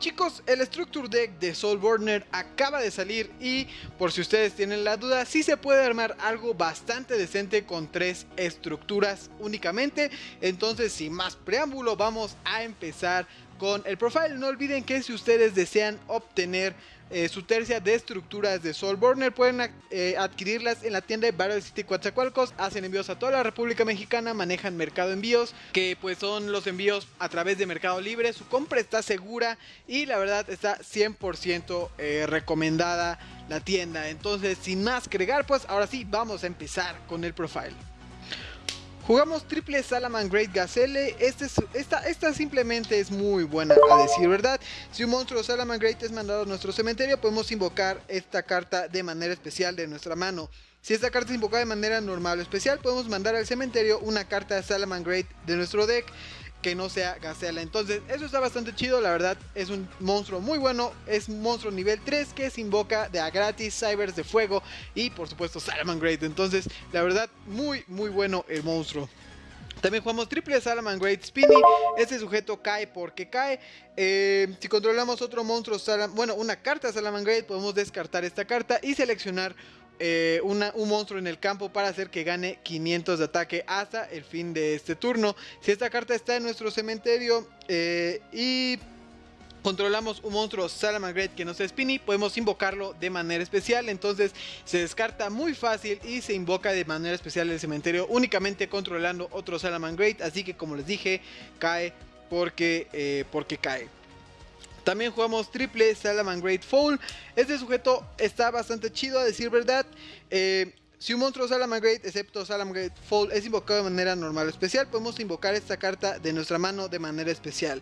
Chicos, el Structure Deck de Soulburner acaba de salir y por si ustedes tienen la duda, sí se puede armar algo bastante decente con tres estructuras únicamente. Entonces, sin más preámbulo, vamos a empezar con el profile. No olviden que si ustedes desean obtener eh, su tercia de estructuras de Soulburner. Pueden eh, adquirirlas en la tienda de Battle City Coatzacoalcos. Hacen envíos a toda la República Mexicana, manejan Mercado Envíos, que pues son los envíos a través de Mercado Libre. Su compra está segura y la verdad está 100% eh, recomendada la tienda. Entonces, sin más que agregar, pues ahora sí, vamos a empezar con el profile. Jugamos triple Salaman Great Gazelle. Este esta, esta simplemente es muy buena a decir verdad. Si un monstruo Salaman Great es mandado a nuestro cementerio, podemos invocar esta carta de manera especial de nuestra mano. Si esta carta es invocada de manera normal o especial, podemos mandar al cementerio una carta Salaman Great de nuestro deck que no sea Gazela. Entonces, eso está bastante chido. La verdad, es un monstruo muy bueno. Es un monstruo nivel 3 que se invoca de a gratis, Cybers de fuego y por supuesto Salamangreat. Entonces, la verdad, muy, muy bueno el monstruo. También jugamos triple Salamangreat Spinny. Este sujeto cae porque cae. Eh, si controlamos otro monstruo, bueno, una carta Salamangreat, podemos descartar esta carta y seleccionar eh, un monstruo en el campo para hacer que gane 500 de ataque hasta el fin de este turno. Si esta carta está en nuestro cementerio eh, y controlamos un monstruo Salamangreat que no sea Spinny, podemos invocarlo de manera especial. Entonces se descarta muy fácil y se invoca de manera especial el cementerio únicamente controlando otro Salamangreat. Así que como les dije, cae porque, eh, porque cae. También jugamos triple Salaman Great Fall. Este sujeto está bastante chido a decir verdad. Eh, si un monstruo Salaman Great, excepto Salaman Great Fall, es invocado de manera normal o especial, podemos invocar esta carta de nuestra mano de manera especial.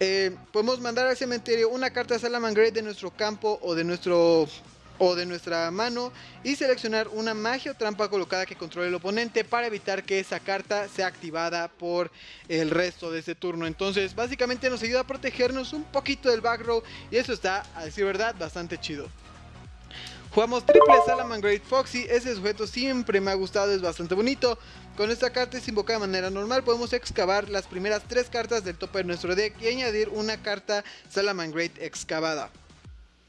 Eh, podemos mandar al cementerio una carta Salaman Great de nuestro campo o de nuestro o de nuestra mano y seleccionar una magia o trampa colocada que controle el oponente para evitar que esa carta sea activada por el resto de ese turno. Entonces básicamente nos ayuda a protegernos un poquito del back row y eso está, a decir verdad, bastante chido. Jugamos triple Salaman Great Foxy, ese sujeto siempre me ha gustado, es bastante bonito. Con esta carta es invocada de manera normal, podemos excavar las primeras tres cartas del tope de nuestro deck y añadir una carta Salaman Great excavada.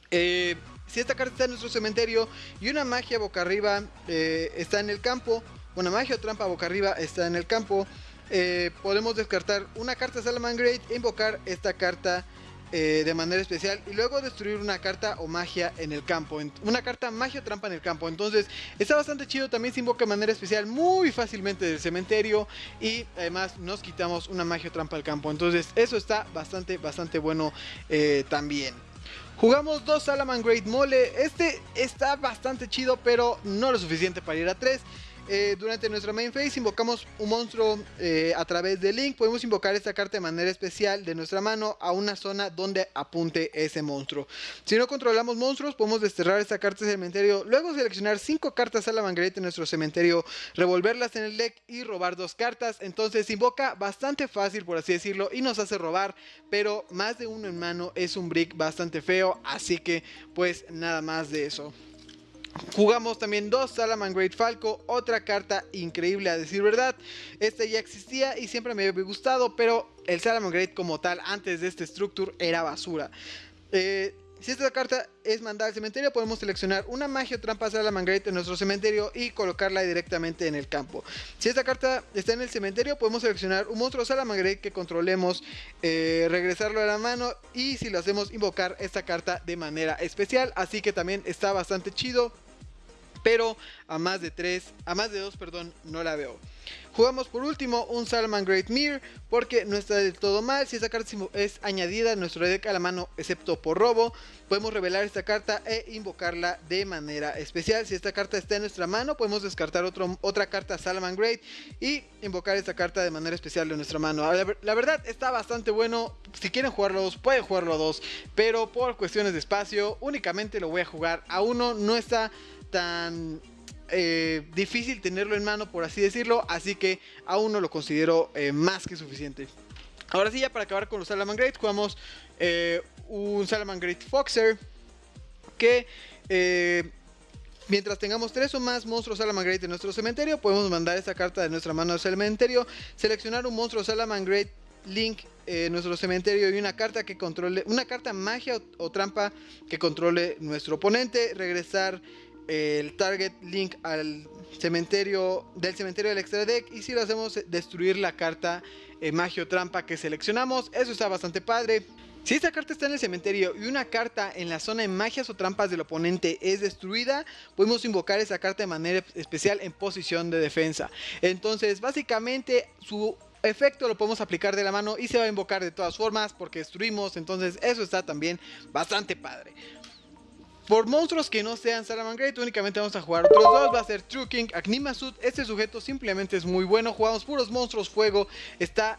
Eh, si esta carta está en nuestro cementerio y una magia boca arriba eh, está en el campo, una magia o trampa boca arriba está en el campo, eh, podemos descartar una carta Salamangreat e invocar esta carta eh, de manera especial y luego destruir una carta o magia en el campo. Una carta magia o trampa en el campo. Entonces está bastante chido. También se invoca de manera especial muy fácilmente del cementerio. Y además nos quitamos una magia o trampa del campo. Entonces eso está bastante, bastante bueno también. Jugamos dos Salaman Great Mole. Este está bastante chido, pero no lo suficiente para ir a 3. Eh, durante nuestra main phase invocamos un monstruo eh, a través de Link. Podemos invocar esta carta de manera especial de nuestra mano a una zona donde apunte ese monstruo. Si no controlamos monstruos, podemos desterrar esta carta del cementerio. Luego seleccionar 5 cartas Great en nuestro cementerio, revolverlas en el deck y robar dos cartas. Entonces invoca bastante fácil, por así decirlo, y nos hace robar. Pero más de uno en mano es un brick bastante feo. Así que pues nada más de eso. Jugamos también dos Salaman Great Falco, otra carta increíble a decir verdad. Este ya existía y siempre me había gustado, pero el Salaman Great como tal, antes de este Structure, era basura. Eh, si esta carta es mandada al cementerio, podemos seleccionar una magia o trampa Salamangreat en nuestro cementerio y colocarla directamente en el campo. Si esta carta está en el cementerio, podemos seleccionar un monstruo Salamangreat que controlemos, eh, regresarlo a la mano y si lo hacemos, invocar esta carta de manera especial. Así que también está bastante chido pero a más de 3, a más de 2, perdón, no la veo. Jugamos por último un Salman Great Mirror porque no está del todo mal. Si esta carta es añadida a nuestro deck a la mano excepto por robo, podemos revelar esta carta e invocarla de manera especial. Si esta carta está en nuestra mano, podemos descartar otro, otra carta Salman Great y invocar esta carta de manera especial de nuestra mano. La, verdad está bastante bueno. Si quieren jugarlo dos, pueden jugarlo a dos, pero por cuestiones de espacio únicamente lo voy a jugar a uno. No está tan eh, difícil tenerlo en mano, por así decirlo, así que aún no lo considero eh, más que suficiente. Ahora sí, ya para acabar con los Salaman Great, jugamos eh, un Salaman Great Foxer que mientras tengamos tres o más monstruos Salaman Great en nuestro cementerio, podemos mandar esta carta de nuestra mano al cementerio, seleccionar un monstruo Salaman Great Link eh, nuestro cementerio y una carta que controle, una carta magia o, trampa que controle nuestro oponente, regresar eh, el target link al cementerio del cementerio del extra deck y si lo hacemos destruir la carta eh, magia o trampa que seleccionamos, eso está bastante padre. Si esta carta está en el cementerio y una carta en la zona de magias o trampas del oponente es destruida, podemos invocar esa carta de manera especial en posición de defensa. Entonces, básicamente, su efecto lo podemos aplicar de la mano y se va a invocar de todas formas porque destruimos, entonces eso está también bastante padre. Por monstruos que no sean Salamangreat, únicamente vamos a jugar otros dos. Va a ser True King, Agnimasud. Este sujeto simplemente es muy bueno. Jugamos puros monstruos fuego. Está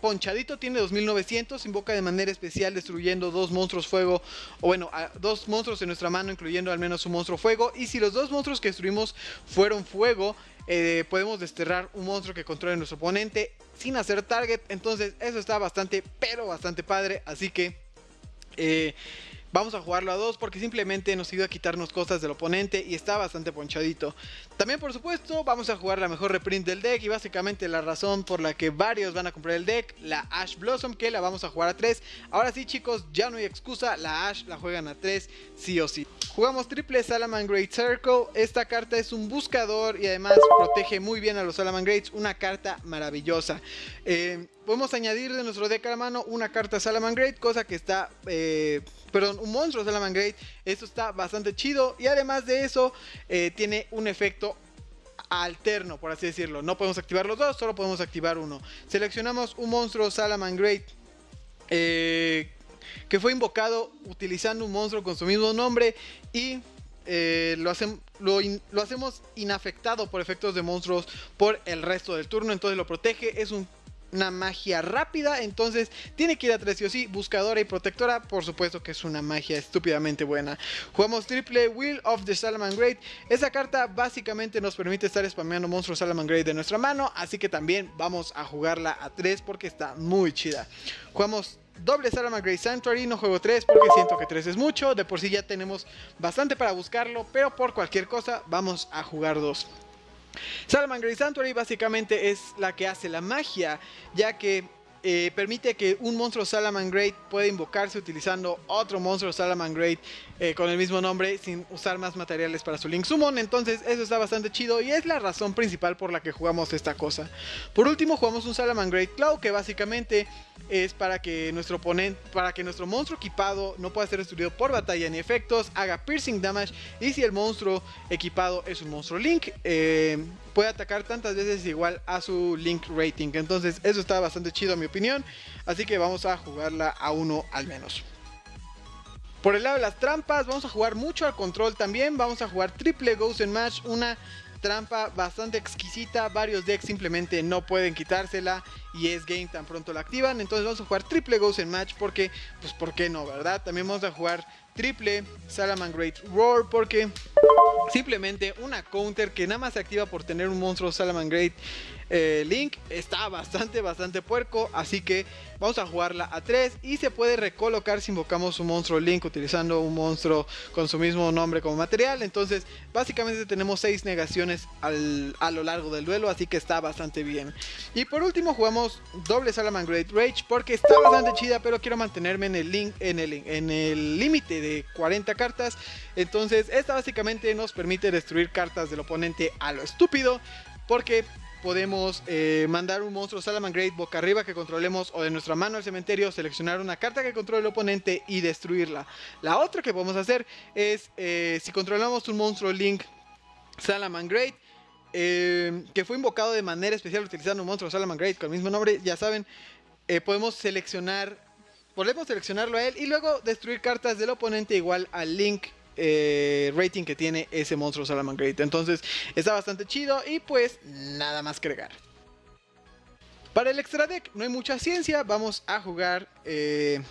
ponchadito, tiene 2900. Invoca de manera especial destruyendo dos monstruos fuego. O bueno, dos monstruos en nuestra mano, incluyendo al menos un monstruo fuego. Y si los dos monstruos que destruimos fueron fuego, eh, podemos desterrar un monstruo que controle nuestro oponente sin hacer target. Entonces eso está bastante, pero bastante padre. Así que... Eh, Vamos a jugarlo a dos porque simplemente nos ayuda a quitarnos cosas del oponente y está bastante ponchadito. También por supuesto vamos a jugar la mejor reprint del deck y básicamente la razón por la que varios van a comprar el deck, la Ash Blossom que la vamos a jugar a 3. Ahora sí chicos, ya no hay excusa, la Ash la juegan a 3 sí o sí. Jugamos triple Salaman Great Circle, esta carta es un buscador y además protege muy bien a los Salaman Greats, una carta maravillosa. Eh, podemos añadir de nuestro deck a la mano una carta Salaman Great, cosa que está... Eh, perdón, un monstruo Salaman Great. Esto está bastante chido. Y además de eso, eh, tiene un efecto alterno, por así decirlo. No podemos activar los dos, solo podemos activar uno. Seleccionamos un monstruo Salaman Great. Eh, que fue invocado utilizando un monstruo con su mismo nombre. Y eh, lo hacemos inafectado por efectos de monstruos por el resto del turno. Entonces lo protege. Es un una magia rápida, entonces tiene que ir a 3 sí o sí, buscadora y protectora, por supuesto que es una magia estúpidamente buena. Jugamos triple Will of the Salaman Great, esa carta básicamente nos permite estar spameando monstruos Salaman Great de nuestra mano, así que también vamos a jugarla a 3 porque está muy chida. Jugamos doble Salaman Great Sanctuary, no juego 3 porque siento que 3 es mucho, de por sí ya tenemos bastante para buscarlo, pero por cualquier cosa vamos a jugar 2. Salamangreat Sanctuary básicamente es la que hace la magia, ya que eh, permite que un monstruo Salamangreat pueda invocarse utilizando otro monstruo Salamangreat eh, con el mismo nombre sin usar más materiales para su Link Summon. Entonces eso está bastante chido y es la razón principal por la que jugamos esta cosa. Por último jugamos un Salamangreat Cloud que básicamente es para que nuestro oponente, para que nuestro monstruo equipado no pueda ser destruido por batalla ni efectos, haga piercing damage y si el monstruo equipado es un monstruo Link, eh, puede atacar tantas veces igual a su Link rating. Entonces eso está bastante chido a mi opinión, así que vamos a jugarla a uno al menos. Por el lado de las trampas, vamos a jugar mucho al control también. Vamos a jugar triple Ghost en Match, una trampa bastante exquisita. Varios decks simplemente no pueden quitársela y es game tan pronto la activan. Entonces vamos a jugar triple Ghost en Match porque, pues, ¿por qué no, verdad? También vamos a jugar triple Salaman Great Roar porque simplemente una counter que nada más se activa por tener un monstruo Salaman Great eh, Link está bastante, bastante puerco. Así que vamos a jugarla a 3 y se puede recolocar si invocamos un monstruo Link utilizando un monstruo con su mismo nombre como material. Entonces, básicamente tenemos 6 negaciones a lo largo del duelo, así que está bastante bien. Y por último, jugamos doble Salaman Great Rage porque está bastante chida, pero quiero mantenerme en el link en el en el límite de 40 cartas. Entonces, esta básicamente nos permite destruir cartas del oponente a lo estúpido porque podemos eh, mandar un monstruo Salaman Great boca arriba que controlemos o de nuestra mano al cementerio, seleccionar una carta que controle el oponente y destruirla. La otra que podemos hacer es, eh, si controlamos un monstruo Link Salaman Great, eh, que fue invocado de manera especial utilizando un monstruo Salaman Great con el mismo nombre, ya saben, podemos seleccionar, podemos seleccionarlo a él y luego destruir cartas del oponente igual al Link eh, rating que tiene ese monstruo Salamangreat. Entonces está bastante chido y pues nada más que agregar. Para el extra deck no hay mucha ciencia, vamos a jugar eh,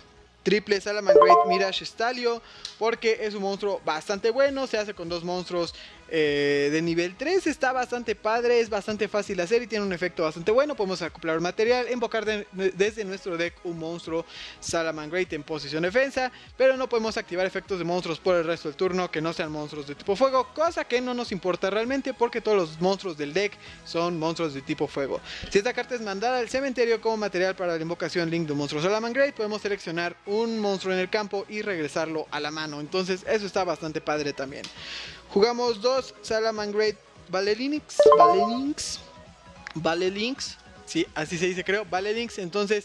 triple Salamangreat Mirage Stalio porque es un monstruo bastante bueno, se hace con dos monstruos eh, de nivel 3 está bastante padre, es bastante fácil de hacer y tiene un efecto bastante bueno. Podemos acoplar material, invocar desde nuestro deck un monstruo Salamangreat en posición defensa, pero no podemos activar efectos de monstruos por el resto del turno que no sean monstruos de tipo fuego, cosa que no nos importa realmente porque todos los monstruos del deck son monstruos de tipo fuego. Si esta carta es mandada al cementerio como material para la invocación Link de un monstruo Salamangreat, podemos seleccionar un monstruo en el campo y regresarlo a la mano. Entonces eso está bastante padre también. Jugamos dos Salamangreat Valelinx, Valelinx, Valelinx, sí, así se dice creo, Valelinx, entonces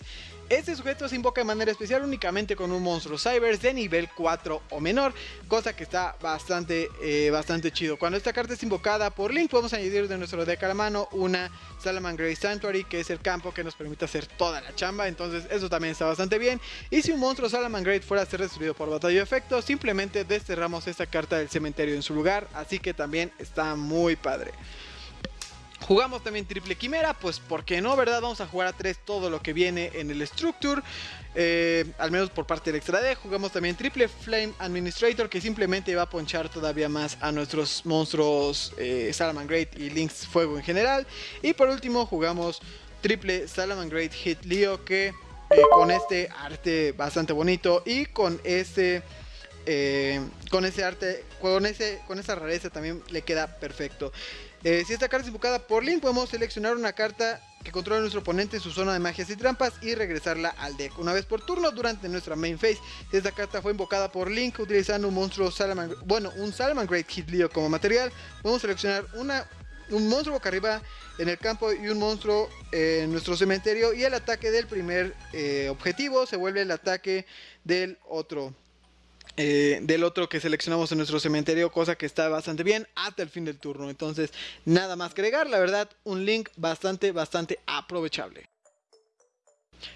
este sujeto se invoca de manera especial únicamente con un monstruo Cybers de nivel 4 o menor, cosa que está bastante, eh, bastante chido. Cuando esta carta es invocada por Link, podemos añadir de nuestro deck a la mano una Salamangreat Sanctuary, que es el campo que nos permite hacer toda la chamba, entonces eso también está bastante bien. Y si un monstruo Salamangreat fuera a ser destruido por batalla de efecto, simplemente desterramos esta carta del cementerio en su lugar, así que también está muy padre. Jugamos también triple quimera, pues ¿por qué no, verdad? Vamos a jugar a 3 todo lo que viene en el Structure, eh, al menos por parte del extra D. Jugamos también triple Flame Administrator, que simplemente va a ponchar todavía más a nuestros monstruos eh, Salamangreat y Lynx Fuego en general. Y por último jugamos triple Salamangreat Hit Leo, que eh, con este arte bastante bonito y con este... con ese arte, con, ese, con esa rareza también le queda perfecto. Eh, si esta carta es invocada por Link, podemos seleccionar una carta que controla nuestro oponente en su zona de magias y trampas y regresarla al deck una vez por turno durante nuestra main phase. Si esta carta fue invocada por Link utilizando un monstruo Salaman, bueno, un Great Hit Leo como material, podemos seleccionar una, un monstruo boca arriba en el campo y un monstruo en nuestro cementerio y el ataque del primer eh, objetivo se vuelve el ataque del otro. Eh, del otro que seleccionamos en nuestro cementerio, cosa que está bastante bien hasta el fin del turno. Entonces, nada más que agregar, la verdad, un link bastante, bastante aprovechable.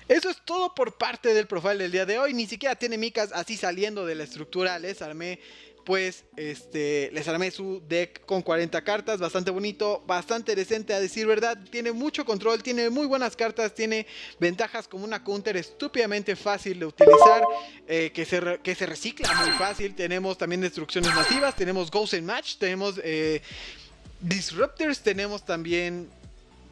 Eso es todo por parte del profile del día de hoy. Ni siquiera tiene micas así saliendo de la estructura. Les armé pues este, les armé su deck con 40 cartas, bastante bonito, bastante decente a decir verdad, tiene mucho control, tiene muy buenas cartas, tiene ventajas como una counter estúpidamente fácil de utilizar, eh, que, se que se recicla muy fácil, tenemos también destrucciones masivas, tenemos Ghost and Match, tenemos eh, Disruptors, tenemos también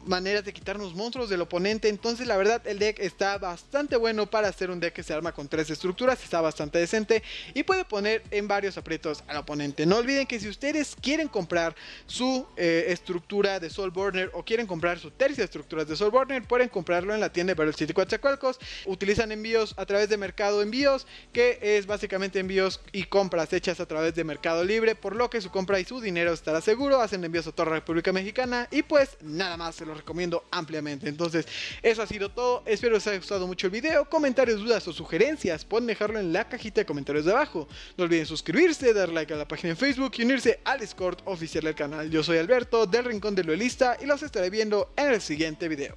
maneras de quitarnos monstruos del oponente. Entonces la verdad el deck está bastante bueno para hacer un deck que se arma con tres estructuras. Está bastante decente y puede poner en varios aprietos al oponente. No olviden que si ustedes quieren comprar su eh, estructura de Soul Burner o quieren comprar su tercia estructura de Soul Burner, pueden comprarlo en la tienda de Battle City Coatzacoalcos. Utilizan envíos a través de Mercado Envíos, que es básicamente envíos y compras hechas a través de Mercado Libre, por lo que su compra y su dinero estará seguro. Hacen envíos a toda la República Mexicana y pues nada más se recomiendo ampliamente. Entonces, eso ha sido todo. Espero les haya gustado mucho el video. Comentarios, dudas o sugerencias, pueden dejarlo en la cajita de comentarios de abajo. No olviden suscribirse, dar like a la página en Facebook y unirse al Discord oficial del canal. Yo soy Alberto del Rincón del Duelista y los estaré viendo en el siguiente video.